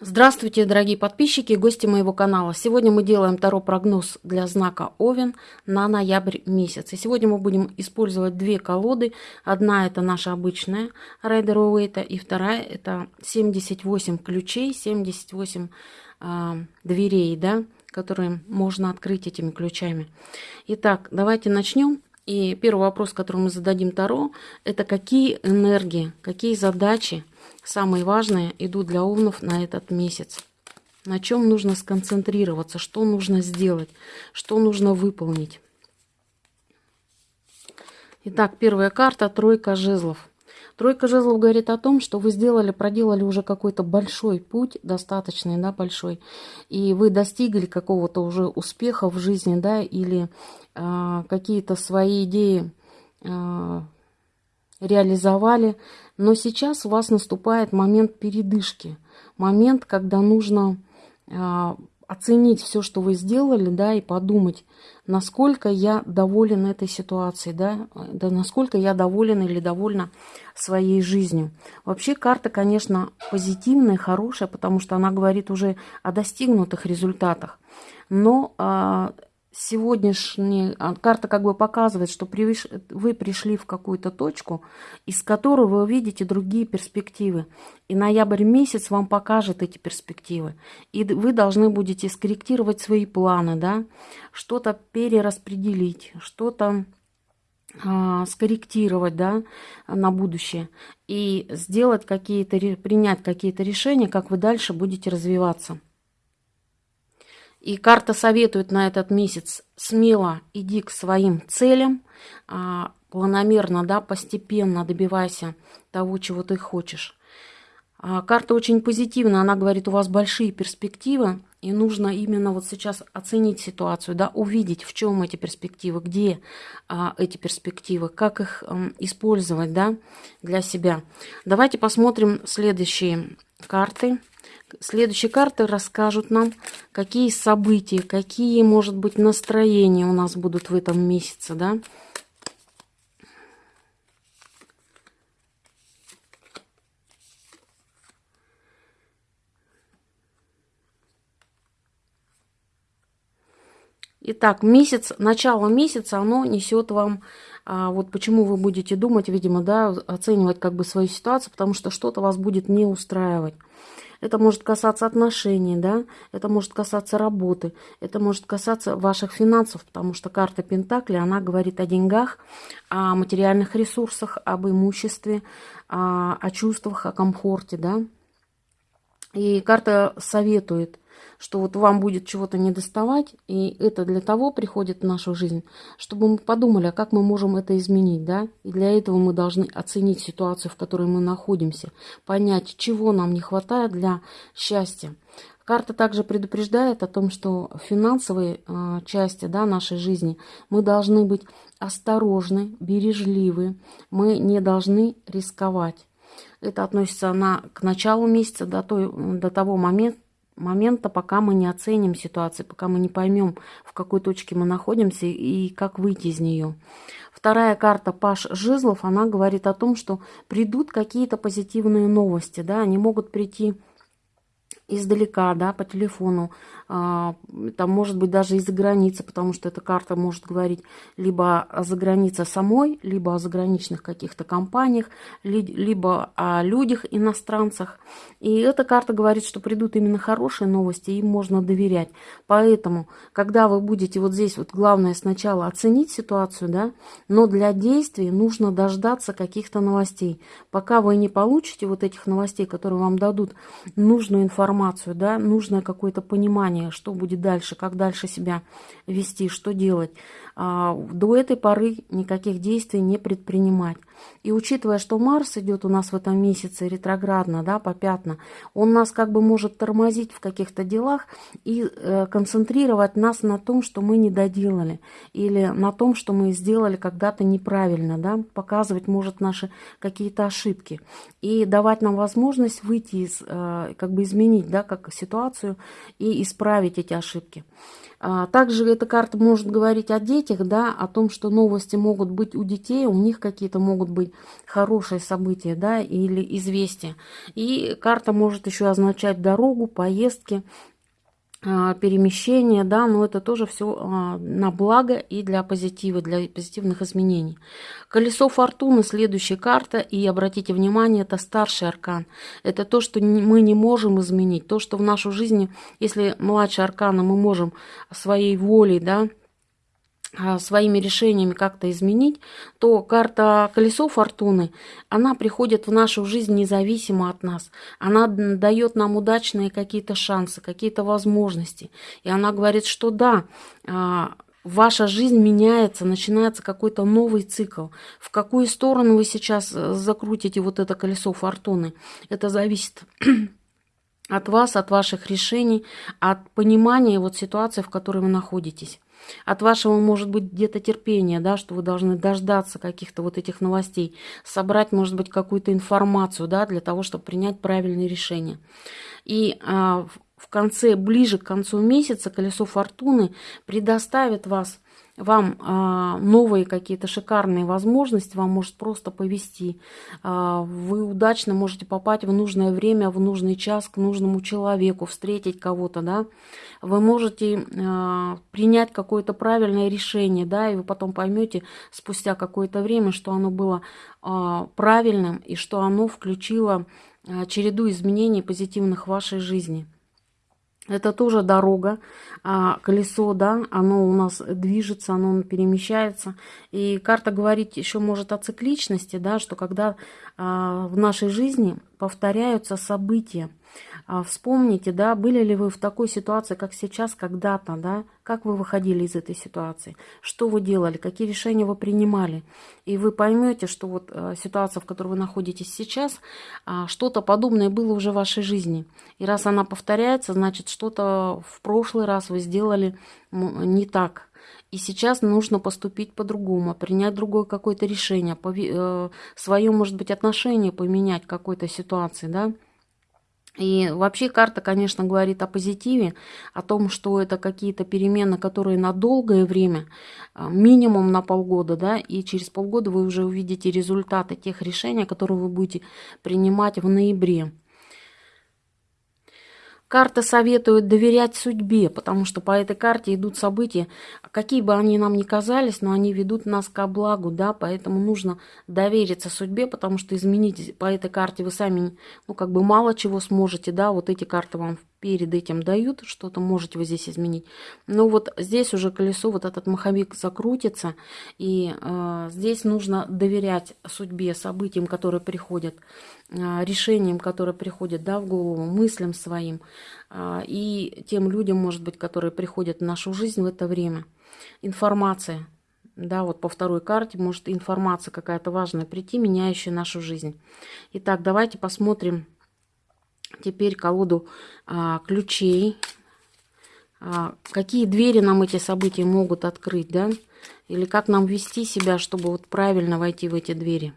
Здравствуйте, дорогие подписчики и гости моего канала. Сегодня мы делаем Таро прогноз для знака Овен на ноябрь месяц. И сегодня мы будем использовать две колоды. Одна это наша обычная Райдер Уэйта, и вторая это 78 ключей, 78 э, а, дверей, да, которые можно открыть этими ключами. Итак, давайте начнем. И первый вопрос, который мы зададим Таро, это какие энергии, какие задачи самые важные идут для овнов на этот месяц. На чем нужно сконцентрироваться, что нужно сделать, что нужно выполнить. Итак, первая карта – тройка жезлов. Тройка жезлов говорит о том, что вы сделали, проделали уже какой-то большой путь, достаточный, да, большой, и вы достигли какого-то уже успеха в жизни, да, или э, какие-то свои идеи э, реализовали, но сейчас у вас наступает момент передышки, момент, когда нужно э, оценить все, что вы сделали, да, и подумать, насколько я доволен этой ситуацией, да, да, насколько я доволен или довольна своей жизнью. Вообще карта, конечно, позитивная, хорошая, потому что она говорит уже о достигнутых результатах. Но э, сегодняшняя карта как бы показывает, что вы пришли в какую-то точку, из которой вы увидите другие перспективы. И ноябрь месяц вам покажет эти перспективы. И вы должны будете скорректировать свои планы, да, что-то перераспределить, что-то а, скорректировать да, на будущее и сделать какие-то, принять какие-то решения, как вы дальше будете развиваться. И карта советует на этот месяц смело иди к своим целям, а, планомерно, да, постепенно добивайся того, чего ты хочешь. А, карта очень позитивная, она говорит, у вас большие перспективы, и нужно именно вот сейчас оценить ситуацию, да, увидеть, в чем эти перспективы, где а, эти перспективы, как их а, использовать, да, для себя. Давайте посмотрим следующие карты. Следующие карты расскажут нам, какие события, какие, может быть, настроения у нас будут в этом месяце, да. Итак, месяц, начало месяца, оно несет вам, а, вот почему вы будете думать, видимо, да, оценивать как бы свою ситуацию, потому что что-то вас будет не устраивать. Это может касаться отношений, да, это может касаться работы, это может касаться ваших финансов, потому что карта Пентакли, она говорит о деньгах, о материальных ресурсах, об имуществе, о, о чувствах, о комфорте, да. И карта советует – что вот вам будет чего-то недоставать, и это для того приходит в нашу жизнь, чтобы мы подумали, а как мы можем это изменить, да? И для этого мы должны оценить ситуацию, в которой мы находимся, понять, чего нам не хватает для счастья. Карта также предупреждает о том, что в финансовой э, части да, нашей жизни мы должны быть осторожны, бережливы, мы не должны рисковать. Это относится на, к началу месяца, до, той, до того момента, момента, пока мы не оценим ситуацию, пока мы не поймем, в какой точке мы находимся и как выйти из нее. Вторая карта Паш Жизлов, она говорит о том, что придут какие-то позитивные новости, да, они могут прийти издалека, да, по телефону, а, там, может быть, даже из-за границы, потому что эта карта может говорить либо о загранице самой, либо о заграничных каких-то компаниях, либо о людях, иностранцах. И эта карта говорит, что придут именно хорошие новости, им можно доверять. Поэтому, когда вы будете вот здесь, вот главное сначала оценить ситуацию, да, но для действий нужно дождаться каких-то новостей. Пока вы не получите вот этих новостей, которые вам дадут нужную информацию, информацию, да, нужно какое-то понимание, что будет дальше, как дальше себя вести, что делать. А, до этой поры никаких действий не предпринимать. И учитывая, что Марс идет у нас в этом месяце ретроградно, да, по пятна, он нас как бы может тормозить в каких-то делах и э, концентрировать нас на том, что мы не доделали, или на том, что мы сделали когда-то неправильно, да, показывать может наши какие-то ошибки и давать нам возможность выйти из, э, как бы изменить, да, как ситуацию и исправить эти ошибки. А, также эта карта может говорить о детях, да, о том, что новости могут быть у детей, у них какие-то могут быть хорошие события, да, или известия. И карта может еще означать дорогу, поездки, а, перемещения, да, но это тоже все а, на благо и для позитива, для позитивных изменений. Колесо фортуны, следующая карта, и обратите внимание, это старший аркан. Это то, что мы не можем изменить, то, что в нашу жизнь, если младший аркана мы можем своей волей, да, а, своими решениями как-то изменить, то карта колесо фортуны, она приходит в нашу жизнь независимо от нас. Она дает нам удачные какие-то шансы, какие-то возможности. И она говорит, что да, а, ваша жизнь меняется, начинается какой-то новый цикл. В какую сторону вы сейчас э, закрутите вот это колесо фортуны, это зависит от вас, от ваших решений, от понимания вот ситуации, в которой вы находитесь. От вашего, может быть, где-то терпения, да, что вы должны дождаться каких-то вот этих новостей, собрать, может быть, какую-то информацию, да, для того, чтобы принять правильные решения. И а, в конце, ближе к концу месяца колесо фортуны предоставит вас вам а, новые какие-то шикарные возможности, вам может просто повести. А, вы удачно можете попасть в нужное время, в нужный час к нужному человеку, встретить кого-то, да. Вы можете а, принять какое-то правильное решение, да, и вы потом поймете спустя какое-то время, что оно было а, правильным и что оно включило а, череду изменений позитивных в вашей жизни. Это тоже дорога, а колесо, да, оно у нас движется, оно перемещается. И карта говорит еще может о цикличности, да, что когда а, в нашей жизни повторяются события, а вспомните, да, были ли вы в такой ситуации, как сейчас, когда-то, да, как вы выходили из этой ситуации, что вы делали, какие решения вы принимали. И вы поймете, что вот э, ситуация, в которой вы находитесь сейчас, э, что-то подобное было уже в вашей жизни. И раз она повторяется, значит, что-то в прошлый раз вы сделали не так. И сейчас нужно поступить по-другому, принять другое какое-то решение, э, свое, может быть, отношение поменять к какой-то ситуации, да. И вообще карта, конечно, говорит о позитиве, о том, что это какие-то перемены, которые на долгое время, а, минимум на полгода, да, и через полгода вы уже увидите результаты тех решений, которые вы будете принимать в ноябре. Карта советует доверять судьбе, потому что по этой карте идут события, какие бы они нам ни казались, но они ведут нас ко благу, да, поэтому нужно довериться судьбе, потому что изменить по этой карте вы сами, ну, как бы мало чего сможете, да, вот эти карты вам перед этим дают, что-то можете вы здесь изменить. Но вот здесь уже колесо, вот этот маховик закрутится, и э, здесь нужно доверять судьбе, событиям, которые приходят, э, решениям, которые приходят да, в голову, мыслям своим, э, и тем людям, может быть, которые приходят в нашу жизнь в это время. Информация. Да, вот по второй карте может информация какая-то важная прийти, меняющая нашу жизнь. Итак, давайте посмотрим теперь колоду а, ключей. А, какие двери нам эти события могут открыть, да? Или как нам вести себя, чтобы вот правильно войти в эти двери.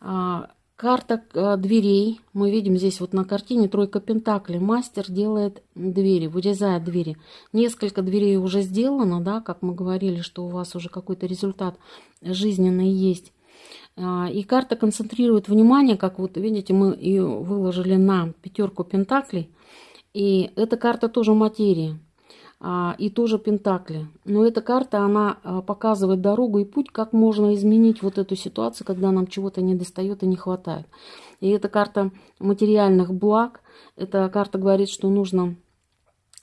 А, Карта э, дверей. Мы видим здесь вот на картине тройка пентаклей. Мастер делает двери, вырезает двери. Несколько дверей уже сделано, да, как мы говорили, что у вас уже какой-то результат жизненный есть. А, и карта концентрирует внимание, как вот видите, мы ее выложили на пятерку пентаклей. И эта карта тоже материи. А, и тоже Пентакли. Но эта карта, она а, показывает дорогу и путь, как можно изменить вот эту ситуацию, когда нам чего-то не достает и не хватает. И эта карта материальных благ. Эта карта говорит, что нужно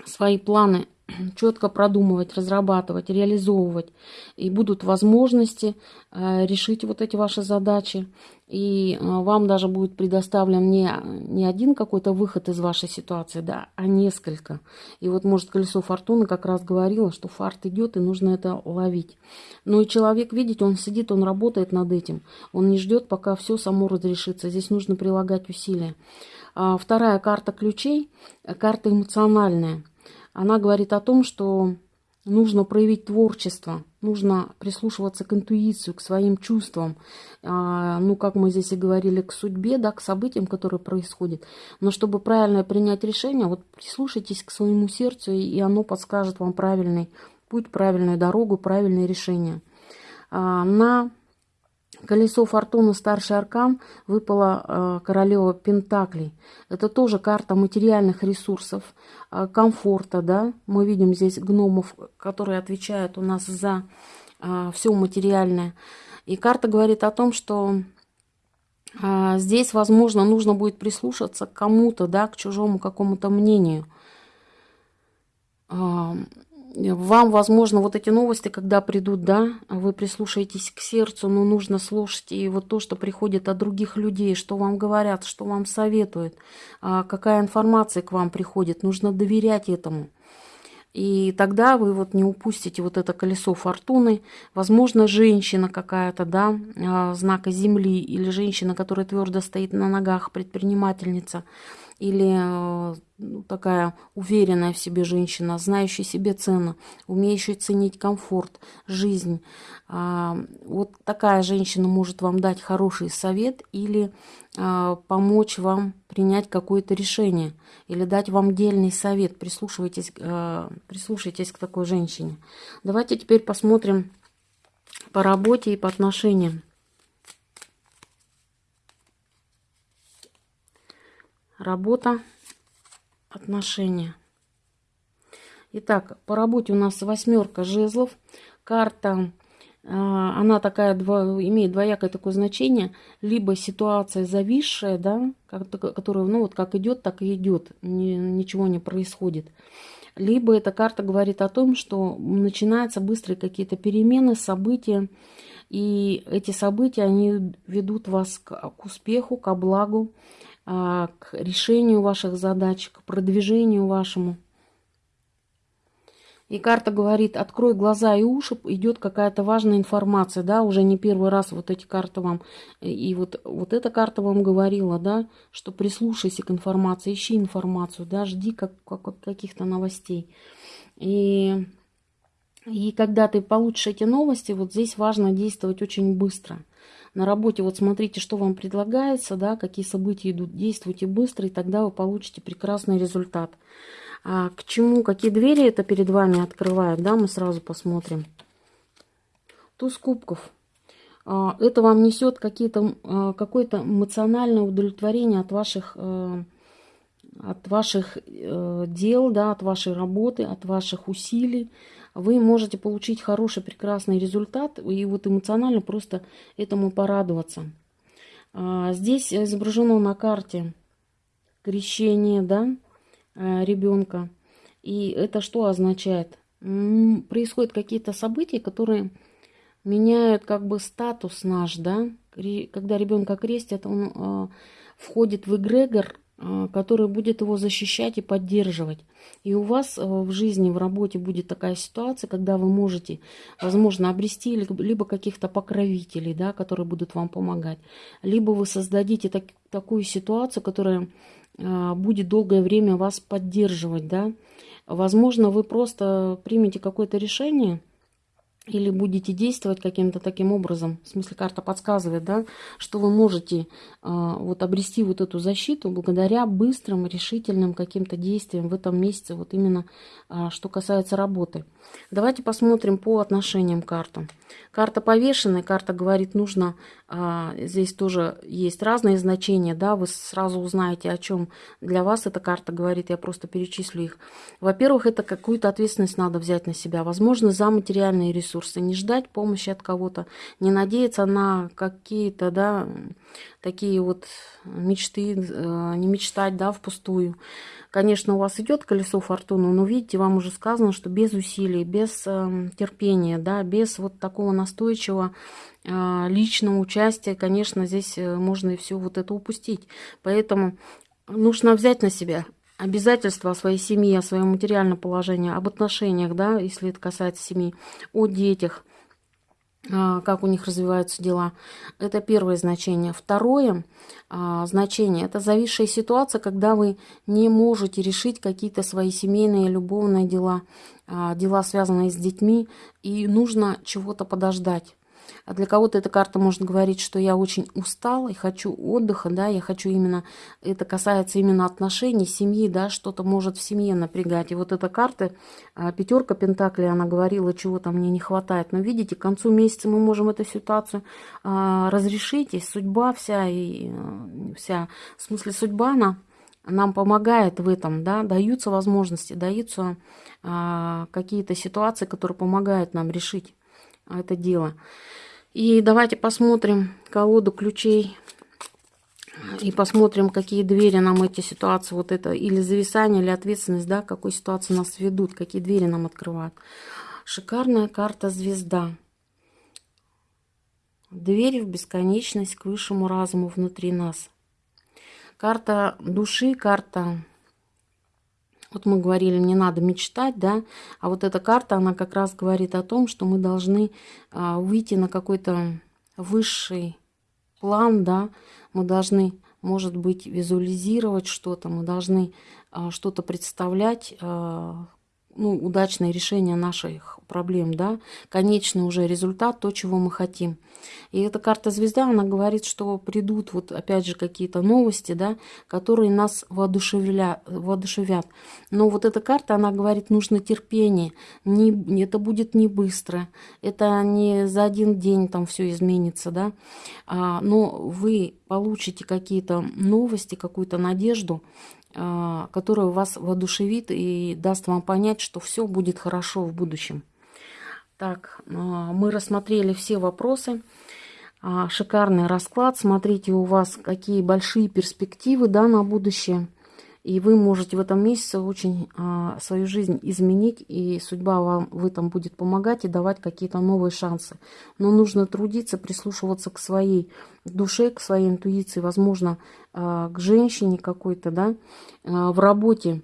свои планы четко продумывать, разрабатывать, реализовывать. И будут возможности э, решить вот эти ваши задачи. И э, вам даже будет предоставлен не, не один какой-то выход из вашей ситуации, да, а несколько. И вот, может, колесо фортуны как раз говорило, что фарт идет, и нужно это ловить. Но и человек, видите, он сидит, он работает над этим. Он не ждет, пока все само разрешится. Здесь нужно прилагать усилия. А вторая карта ключей, карта эмоциональная. Она говорит о том, что нужно проявить творчество, нужно прислушиваться к интуиции, к своим чувствам, а, ну, как мы здесь и говорили, к судьбе, да, к событиям, которые происходят. Но чтобы правильно принять решение, вот прислушайтесь к своему сердцу, и оно подскажет вам правильный путь, правильную дорогу, правильное решение. А, на Колесо фортуны старший аркан выпала э, королева Пентаклей. Это тоже карта материальных ресурсов, э, комфорта, да. Мы видим здесь гномов, которые отвечают у нас за э, все материальное. И карта говорит о том, что здесь, возможно, нужно будет прислушаться к кому-то, да, к чужому какому-то мнению вам, возможно, вот эти новости, когда придут, да, вы прислушаетесь к сердцу, но нужно слушать и вот то, что приходит от других людей, что вам говорят, что вам советуют, а, какая информация к вам приходит, нужно доверять этому. И тогда вы вот не упустите вот это колесо фортуны. Возможно, женщина какая-то, да, а, знака земли, или женщина, которая твердо стоит на ногах, предпринимательница – или э, ну, такая уверенная в себе женщина, знающая себе цену, умеющая ценить комфорт, жизнь. А, вот такая женщина может вам дать хороший совет или а, помочь вам принять какое-то решение, или дать вам дельный совет. Прислушивайтесь, э, прислушайтесь к такой женщине. Давайте теперь посмотрим по работе и по отношениям. Работа, отношения. Итак, по работе у нас восьмерка жезлов. Карта, а, она такая, имеет двоякое такое значение. Либо ситуация зависшая, да, которая, ну вот как идет, так и идет. Ничего не происходит. Либо эта карта говорит о том, что начинаются быстрые какие-то перемены, события. И эти события, они ведут вас к успеху, к благу. А, к решению ваших задач, к продвижению вашему. И карта говорит, открой глаза и уши, идет какая-то важная информация, да, уже не первый раз вот эти карты вам, и вот, вот эта карта вам говорила, да, что прислушайся к информации, ищи информацию, да, жди как, как, каких-то новостей. И, и когда ты получишь эти новости, вот здесь важно действовать очень быстро – на работе вот смотрите, что вам предлагается, да, какие события идут, действуйте быстро, и тогда вы получите прекрасный результат. А к чему, какие двери это перед вами открывает, да, мы сразу посмотрим. Туз кубков. А, это вам несет а, какое-то эмоциональное удовлетворение от ваших э, от ваших э, дел, да, от вашей работы, от ваших усилий вы можете получить хороший, прекрасный результат и вот эмоционально просто этому порадоваться. А, здесь изображено на карте крещение да, а, ребенка. И это что означает? Происходят какие-то события, которые меняют как бы статус наш, да. Когда ребенка крестят, он а, входит в эгрегор который будет его защищать и поддерживать. И у вас э, в жизни, в работе будет такая ситуация, когда вы можете, возможно, обрести либо каких-то покровителей, да, которые будут вам помогать, либо вы создадите так, такую ситуацию, которая а, будет долгое время вас поддерживать. Да. Возможно, вы просто примете какое-то решение – или будете действовать каким-то таким образом, в смысле карта подсказывает, да, что вы можете э, вот обрести вот эту защиту благодаря быстрым, решительным каким-то действиям в этом месяце, вот именно э, что касается работы. Давайте посмотрим по отношениям карту. Карта повешенная, карта говорит, нужно, а, здесь тоже есть разные значения, да, вы сразу узнаете, о чем для вас эта карта говорит, я просто перечислю их. Во-первых, это какую-то ответственность надо взять на себя, возможно, за материальные ресурсы, не ждать помощи от кого-то, не надеяться на какие-то, да, такие вот мечты, э, не мечтать, да, впустую. Конечно, у вас идет колесо фортуны, но видите, вам уже сказано, что без усилий, без э, терпения, да, без вот такого настойчивого э, личного участия, конечно, здесь можно и все вот это упустить. Поэтому нужно взять на себя обязательства о своей семье, о своем материальном положении, об отношениях, да, если это касается семьи, о детях, а, как у них развиваются дела. Это первое значение. Второе а, значение – это зависшая ситуация, когда вы не можете решить какие-то свои семейные, любовные дела, а, дела, связанные с детьми, и нужно чего-то подождать. А для кого-то эта карта может говорить, что я очень устал и хочу отдыха, да, я хочу именно, это касается именно отношений, семьи, да, что-то может в семье напрягать. И вот эта карта, а, пятерка Пентаклей, она говорила, чего-то мне не хватает. Но видите, к концу месяца мы можем эту ситуацию а, разрешить, и судьба вся, и а, вся, в смысле судьба, она нам помогает в этом, да, даются возможности, даются а, какие-то ситуации, которые помогают нам решить это дело. И давайте посмотрим колоду ключей и посмотрим, какие двери нам эти ситуации, вот это или зависание, или ответственность, да, какой ситуации нас ведут, какие двери нам открывают. Шикарная карта звезда. Двери в бесконечность к высшему разуму внутри нас. Карта души, карта вот мы говорили, не надо мечтать, да, а вот эта карта, она как раз говорит о том, что мы должны а, выйти на какой-то высший план, да, мы должны, может быть, визуализировать что-то, мы должны а, что-то представлять, а, ну, удачное решение наших проблем, да, конечный уже результат, то, чего мы хотим. И эта карта звезда, она говорит, что придут вот опять же какие-то новости, да, которые нас воодушевля, воодушевят. Но вот эта карта, она говорит, нужно терпение, не, это будет не быстро, это не за один день там все изменится, да, а, но вы получите какие-то новости, какую-то надежду, которая вас воодушевит и даст вам понять, что все будет хорошо в будущем. Так, а, мы рассмотрели все вопросы. А, шикарный расклад. Смотрите, у вас какие большие перспективы да, на будущее. И вы можете в этом месяце очень а, свою жизнь изменить, и судьба вам в этом будет помогать и давать какие-то новые шансы. Но нужно трудиться, прислушиваться к своей душе, к своей интуиции, возможно, а, к женщине какой-то, да. А, в работе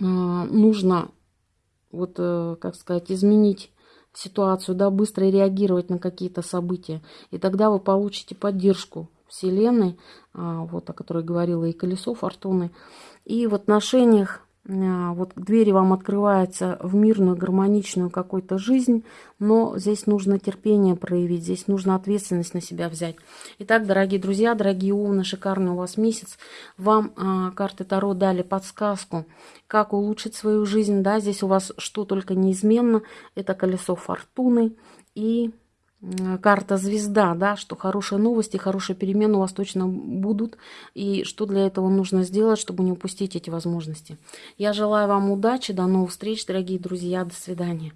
а, нужно, вот, а, как сказать, изменить ситуацию, да, быстро реагировать на какие-то события. И тогда вы получите поддержку Вселенной, а, вот о которой говорила и колесо фортуны. И в отношениях а, вот двери вам открываются в мирную, гармоничную какую-то жизнь, но здесь нужно терпение проявить, здесь нужно ответственность на себя взять. Итак, дорогие друзья, дорогие умны, шикарный у вас месяц. Вам а, карты Таро дали подсказку, как улучшить свою жизнь. Да, здесь у вас что только неизменно. Это колесо фортуны и карта звезда, да, что хорошие новости, хорошие перемены у вас точно будут, и что для этого нужно сделать, чтобы не упустить эти возможности. Я желаю вам удачи, до новых встреч, дорогие друзья, до свидания.